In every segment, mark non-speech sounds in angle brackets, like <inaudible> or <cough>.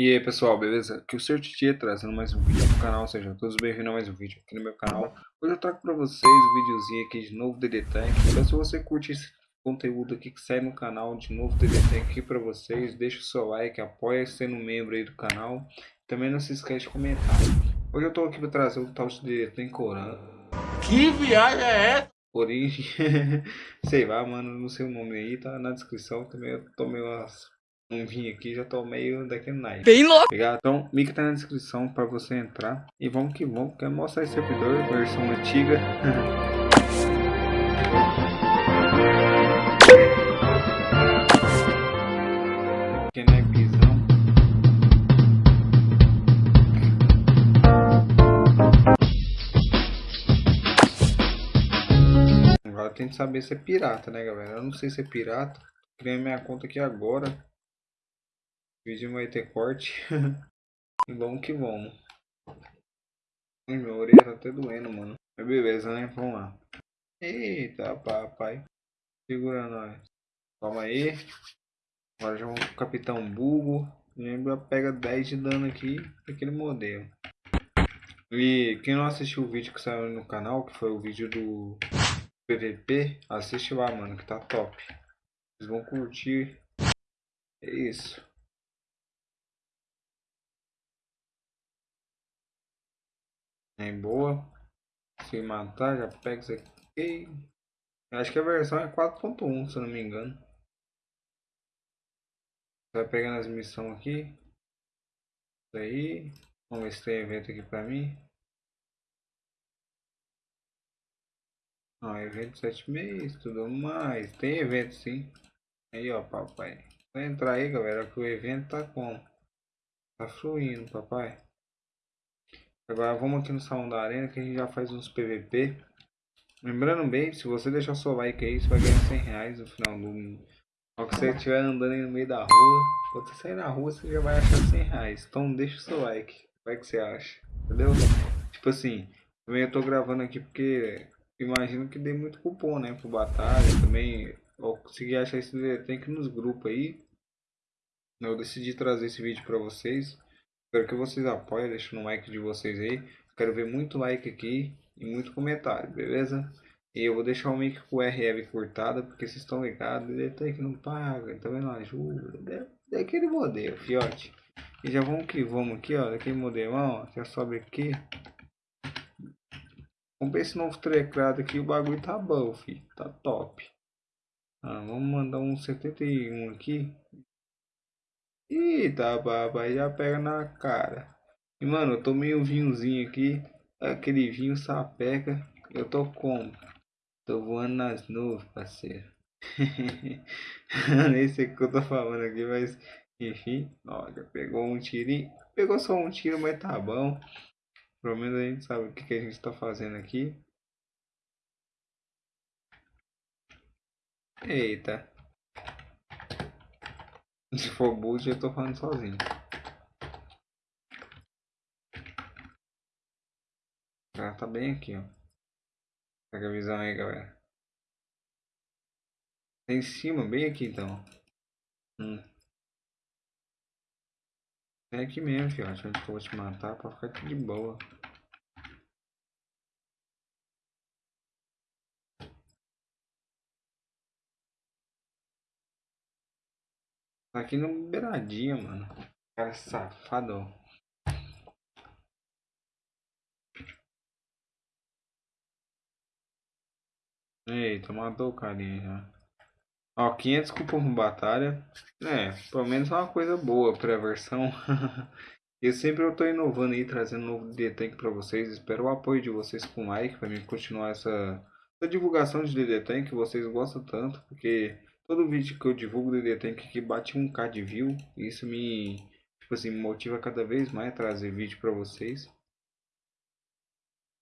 E aí pessoal, beleza? Aqui é o Sr. Titi trazendo mais um vídeo pro canal, sejam todos bem-vindos a mais um vídeo aqui no meu canal. Hoje eu trago pra vocês um videozinho aqui de novo DD Tank. Então se você curte esse conteúdo aqui que sai no canal de novo DD Tank aqui pra vocês, deixa o seu like, apoia sendo membro aí do canal. Também não se esquece de comentar. Hoje eu tô aqui pra trazer o tal de DD Tank Coran. Que viagem é essa? Origem, <laughs> sei lá mano, não sei o nome aí, tá na descrição. Também eu tomei umas um vinho aqui, já tô meio daquele night. Bem louco. Obrigado. Então, o link tá na descrição para você entrar. E vamos que vamos, quero mostrar esse servidor, versão antiga. <laughs> que não é pisão. Agora tem que saber se é pirata, né, galera? Eu não sei se é pirata. Criei minha conta aqui agora. O vídeo vai ter corte. <laughs> vamos que vamos. Ai, minha orelha tá até doendo, mano. Mas beleza, né? Vamos lá. Eita, papai. Segura nós. Calma aí. Agora já vamos pro Capitão Bugo. Lembra, pega 10 de dano aqui. Aquele modelo. E quem não assistiu o vídeo que saiu no canal, que foi o vídeo do PVP, assiste lá, mano, que tá top. Vocês vão curtir. É isso. É boa. Se matar, já pega isso aqui. Acho que a versão é 4.1, se eu não me engano. Vai pegando as missões aqui. Isso aí. Vamos ver se tem evento aqui pra mim. Ah, evento 7 meses, tudo mais. Tem evento sim. Aí ó, papai. Vai entrar aí, galera, que o evento tá como? Tá fluindo, papai. Agora vamos aqui no salão da arena que a gente já faz uns PVP. Lembrando bem, se você deixar seu like aí, você vai ganhar 100 reais no final do... Ao que você estiver andando aí no meio da rua, quando você sair na rua, você já vai achar 100 reais. Então deixa o seu like. Como é que você acha? Entendeu? Tipo assim, também eu tô gravando aqui porque imagino que dê muito cupom, né? Pro batalha. Também eu consegui achar esse tem que nos grupos aí. Eu decidi trazer esse vídeo pra vocês. Espero que vocês apoiem, deixando um like de vocês aí. Quero ver muito like aqui e muito comentário, beleza? E eu vou deixar o link com o RF cortado, porque vocês estão ligados, tem que não paga, também não ajuda. Daquele modelo, fiote. E já vamos que vamos aqui, ó, daquele modelão, ó, já sobe aqui. Vamos ver esse novo teclado aqui, o bagulho tá bom, filho, tá top. Ah, vamos mandar um 71 aqui, Eita, papai, já pega na cara. E, mano, eu tomei um vinhozinho aqui. Aquele vinho sapeca. Eu tô como? Tô voando nas nuvens, parceiro. <laughs> Nem sei o que eu tô falando aqui, mas... Enfim, já pegou um tirinho. Pegou só um tiro, mas tá bom. Pelo menos a gente sabe o que, que a gente tá fazendo aqui. Eita. Se for boot, eu tô falando sozinho. Cara tá bem aqui, ó. Pega a visão aí, galera. Tá em cima, bem aqui então. Hum. É aqui mesmo, fiote, onde eu vou te matar pra ficar aqui de boa. Aqui no beiradinha, mano. Cara safado. Eita, matou o carinha já. Ó, 500 cupom batalha. É, pelo menos é uma coisa boa pra versão. <laughs> e sempre eu tô inovando aí, trazendo novo DD pra vocês. Espero o apoio de vocês com like pra mim continuar essa, essa divulgação de DD Tank que vocês gostam tanto. Porque Todo vídeo que eu divulgo do tem que bate 1k de view. Isso me, tipo assim, motiva cada vez mais a trazer vídeo para vocês.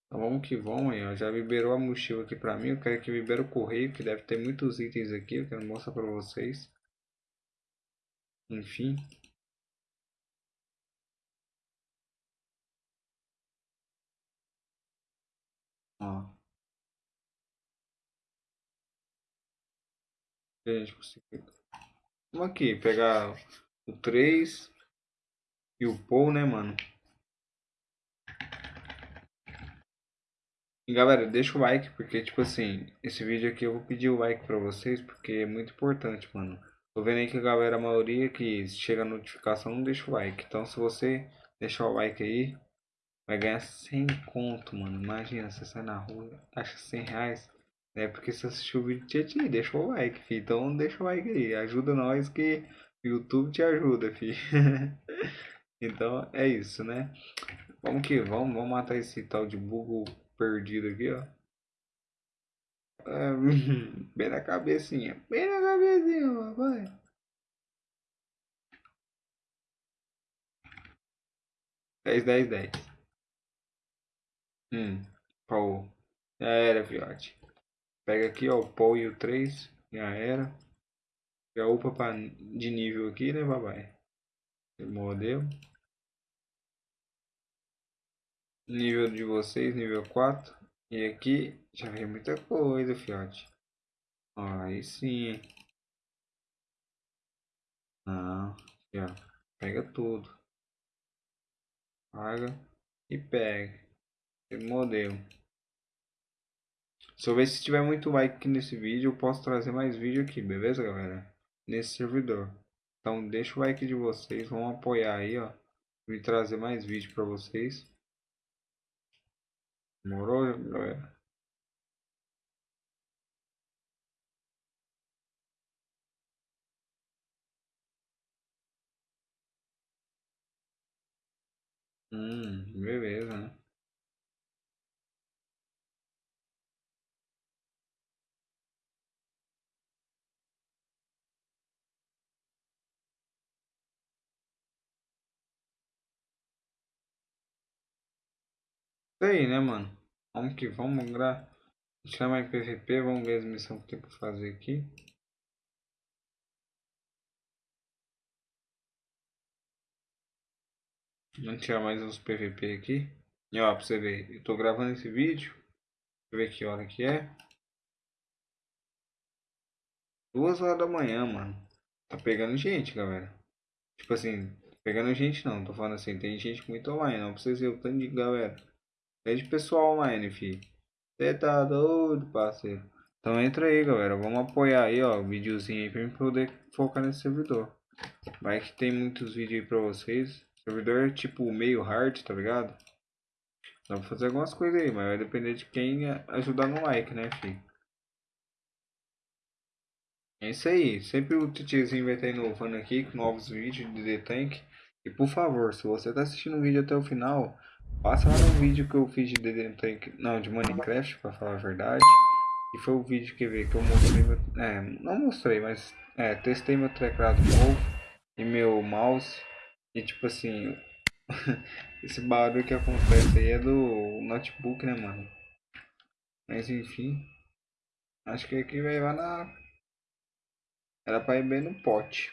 Então vamos que vamos aí, ó. Já liberou a mochila aqui pra mim. Eu quero que libere o correio, que deve ter muitos itens aqui. Eu quero mostrar pra vocês. Enfim. Ó. Vamos aqui, pegar o 3. e o Paul, né, mano? E galera, deixa o like, porque tipo assim, esse vídeo aqui eu vou pedir o like pra vocês, porque é muito importante, mano. Tô vendo aí que a galera, a maioria que chega a notificação não deixa o like. Então se você deixar o like aí, vai ganhar 100 conto, mano. Imagina, você sai na rua, acha 100 reais. É porque você assistiu o vídeo de Tietchan, deixa o like, filho. Então deixa o like aí, ajuda nós que o YouTube te ajuda, filho. <laughs> então é isso, né? Vamos que vamos, vamos matar esse tal de bug perdido aqui, ó. É, <laughs> bem na cabecinha. Bem na cabecinha, papai. Dez, dez, dez. Hum, Paul. Já era, fiote. Pega aqui, ó, o Paul e o 3. Já era. Já upa pra, de nível aqui, né, papai? Modelo. Nível de vocês, nível 4. E aqui já vem muita coisa, fiote. Aí sim. Não, ó. Pega tudo. Paga e pega. Modelo. Se eu ver se tiver muito like aqui nesse vídeo, eu posso trazer mais vídeo aqui, beleza, galera? Nesse servidor. Então deixa o like de vocês, vão apoiar aí, ó. E trazer mais vídeo pra vocês. Demorou, galera? Hum, beleza, né? Isso aí, né, mano? Vamos que vamos, gra... chama em PVP, vamos ver as missões que tem pra fazer aqui. Vamos tirar mais uns PVP aqui. E ó, pra você ver, eu tô gravando esse vídeo. Deixa eu ver que hora que é. Duas horas da manhã, mano. Tá pegando gente, galera. Tipo assim, pegando gente não, tô falando assim, tem gente muito online, não vocês verem o tanto de galera. Tem de pessoal online, fi. Você tá doido, parceiro. Então entra aí, galera. Vamos apoiar aí, ó, o videozinho aí pra mim poder focar nesse servidor. Vai que tem muitos vídeos aí pra vocês. Servidor é tipo meio hard, tá ligado? Dá pra fazer algumas coisas aí, mas vai depender de quem ajudar no like, né, fi? É isso aí. Sempre o titiozinho vai estar inovando aqui com novos vídeos de The Tank. E por favor, se você tá assistindo o vídeo até o final, Passa lá no vídeo que eu fiz de DD não, de Minecraft, pra falar a verdade. E foi o vídeo que, veio, que eu mostrei, meu, é, não mostrei, mas é, testei meu teclado novo e meu mouse. E tipo assim, <laughs> esse barulho que acontece aí é do notebook, né, mano? Mas enfim, acho que aqui vai lá na... Era pra ir bem no pote.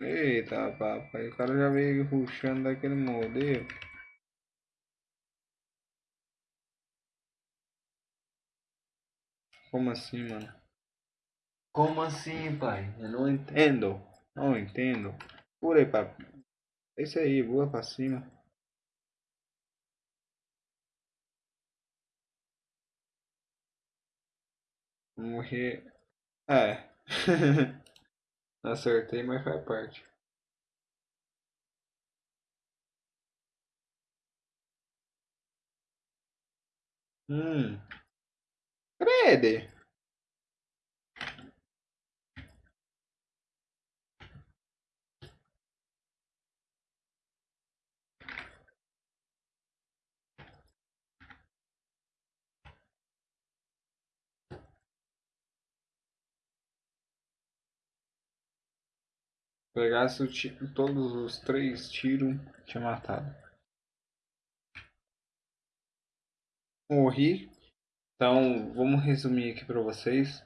Eita, papai, o cara já veio ruxando daquele modelo. Como assim, mano? Como assim, pai? Eu não entendo. Não entendo. Por aí, papai. É isso aí, voa pra cima. Morrer. É. <laughs> Acertei, mas faz parte. Hum. Crede. Pegasse todos os três tiros, tinha matado. Morri. Então, vamos resumir aqui para vocês.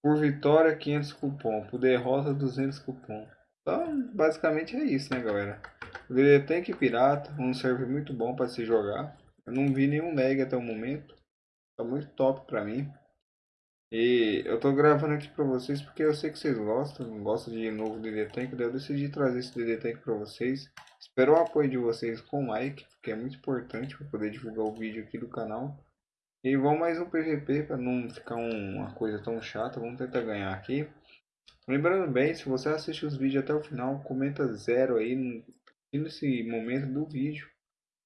Por vitória, 500 cupom. Por derrota, 200 cupom. Então, basicamente é isso, né, galera? O DD Tank Pirata, um server muito bom para se jogar. Eu não vi nenhum lag até o momento. Tá muito top para mim. E eu tô gravando aqui pra vocês porque eu sei que vocês gostam, gostam de novo DD Tank, daí eu decidi trazer esse DD Tank pra vocês. Espero o apoio de vocês com like, porque é muito importante para poder divulgar o vídeo aqui do canal. E vamos mais um PVP para não ficar um, uma coisa tão chata, vamos tentar ganhar aqui. Lembrando bem, se você assiste os vídeos até o final, comenta zero aí nesse momento do vídeo.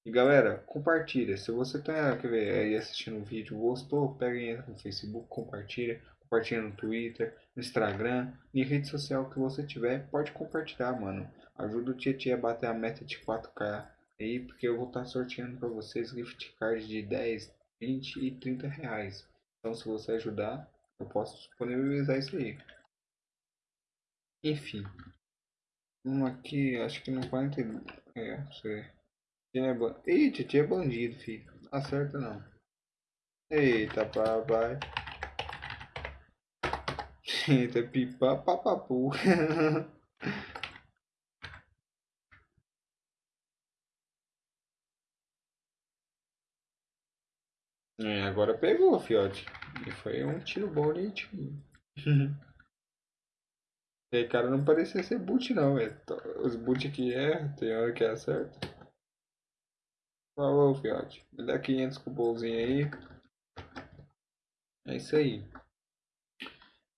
E galera, compartilha. Se você tá quer ver, aí assistindo o vídeo, gostou, pega entra no Facebook, compartilha. Compartilha no Twitter, no Instagram, em rede social que você tiver, pode compartilhar, mano. Ajuda o Tietchan a bater a meta de 4K aí, porque eu vou estar tá sorteando para vocês gift cards de 10, 20 e 30 reais. Então se você ajudar, eu posso disponibilizar isso aí. Enfim. Um aqui, acho que não 40. É, você. É. Ih, Titi é bandido, filho. Acerta não. Eita, papai. Eita, pipa, papapu. <laughs> é, agora pegou, fiote. E foi um tiro bonitinho. <laughs> E cara, não parecia ser boot não. Os boot aqui é, tem hora que acerta. Falou, fiote. Me dá 500 cupomzinho aí. É isso aí.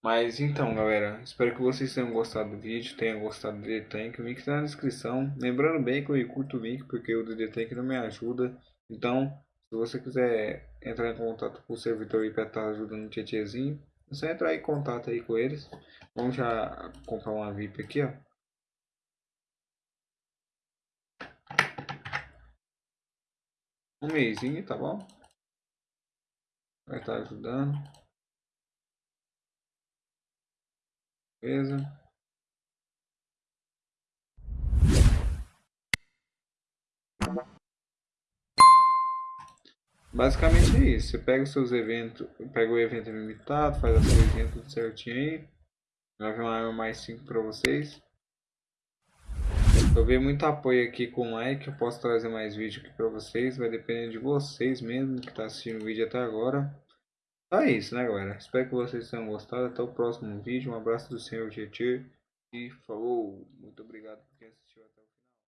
Mas então, galera, espero que vocês tenham gostado do vídeo, tenham gostado do DD Tank. O link tá na descrição. Lembrando bem que eu curto o link, porque o DD Tank não me ajuda. Então, se você quiser entrar em contato com o servidor e estar ajudando o Tietezinho, é só entrar em contato aí com eles. Vamos já comprar uma VIP aqui, ó. Um mêsinho, tá bom? Vai estar ajudando. Beleza. Basicamente é isso. Você pega os seus eventos, pega o evento limitado, faz as coisinhas tudo certinho aí. Vai vir uma arma mais 5 para vocês. Eu vi muito apoio aqui com o like, eu posso trazer mais vídeo aqui para vocês. Vai depender de vocês mesmo que está assistindo o vídeo até agora. Então é isso, né galera? Espero que vocês tenham gostado. Até o próximo vídeo. Um abraço do Senhor GT. E falou. Muito obrigado por